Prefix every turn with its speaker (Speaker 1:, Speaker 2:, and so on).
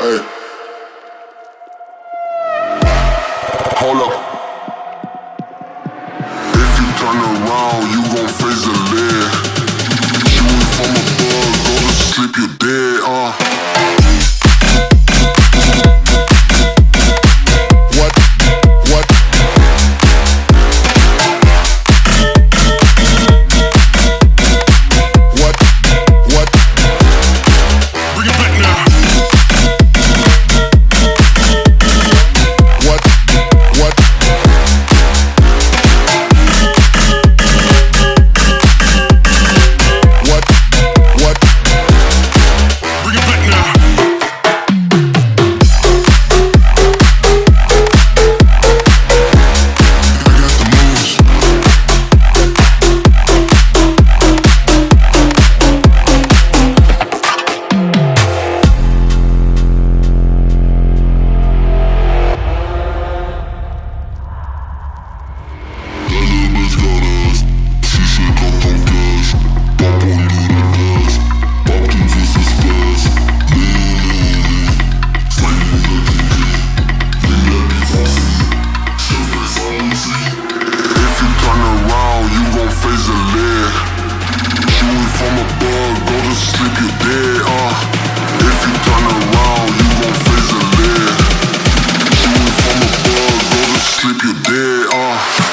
Speaker 1: Hey. Hold up. If you turn around, you gon' face the lead. Shooting from above, go to sleep, you're dead. gon' face the lead from above, go to sleep, you dead, uh. If you turn around, you gon' face the lead Shooting from above, go to sleep, you dead, uh.